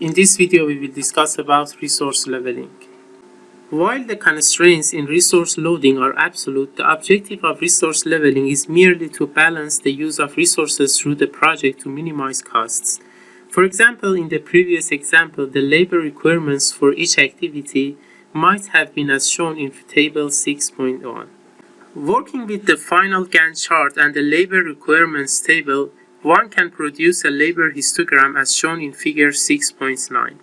In this video, we will discuss about resource leveling. While the constraints in resource loading are absolute, the objective of resource leveling is merely to balance the use of resources through the project to minimize costs. For example, in the previous example, the labor requirements for each activity might have been as shown in table 6.1. Working with the final Gantt chart and the labor requirements table, one can produce a labor histogram as shown in figure 6.9.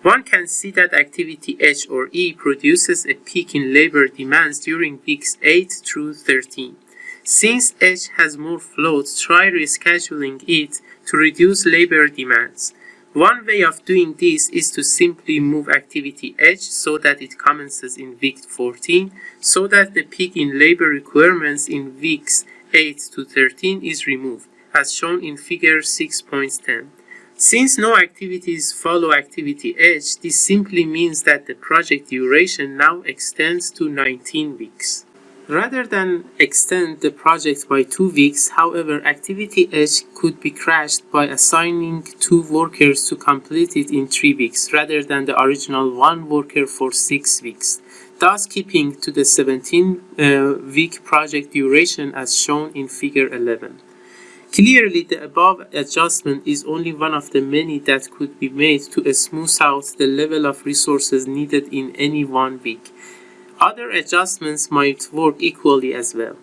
One can see that activity H or E produces a peak in labor demands during weeks 8 through 13. Since H has more float, try rescheduling it to reduce labor demands. One way of doing this is to simply move activity H so that it commences in week 14, so that the peak in labor requirements in weeks 8 to 13 is removed, as shown in figure 6.10. Since no activities follow activity H, this simply means that the project duration now extends to 19 weeks. Rather than extend the project by two weeks, however, activity H could be crashed by assigning two workers to complete it in three weeks, rather than the original one worker for six weeks, thus keeping to the 17-week uh, project duration as shown in figure 11. Clearly, the above adjustment is only one of the many that could be made to smooth out the level of resources needed in any one week. Other adjustments might work equally as well.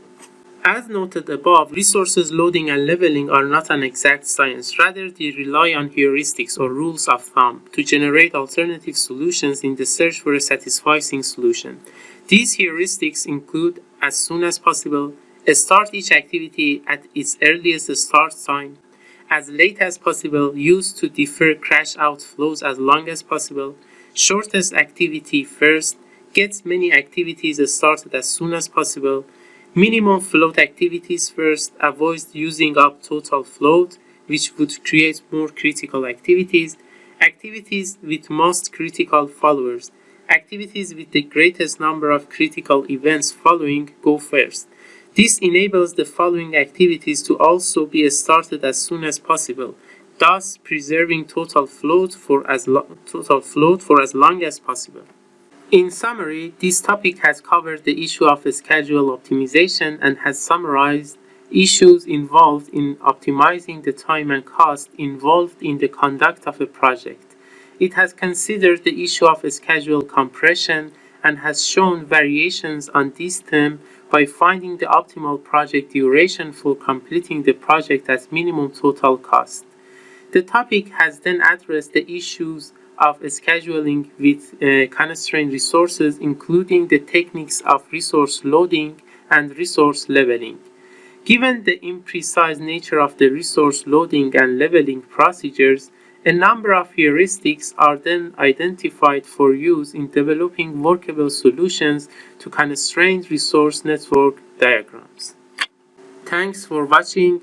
As noted above, resources loading and leveling are not an exact science. Rather, they rely on heuristics or rules of thumb to generate alternative solutions in the search for a satisfying solution. These heuristics include as soon as possible, start each activity at its earliest start time, as late as possible, use to defer cash outflows as long as possible, shortest activity first, Get many activities started as soon as possible. Minimum float activities first. Avoid using up total float, which would create more critical activities. Activities with most critical followers. Activities with the greatest number of critical events following go first. This enables the following activities to also be started as soon as possible, thus preserving total float for as, total float for as long as possible. In summary, this topic has covered the issue of schedule optimization and has summarized issues involved in optimizing the time and cost involved in the conduct of a project. It has considered the issue of schedule compression and has shown variations on this theme by finding the optimal project duration for completing the project at minimum total cost. The topic has then addressed the issues of scheduling with uh, constrained resources, including the techniques of resource loading and resource leveling. Given the imprecise nature of the resource loading and leveling procedures, a number of heuristics are then identified for use in developing workable solutions to constrained resource network diagrams. Thanks for watching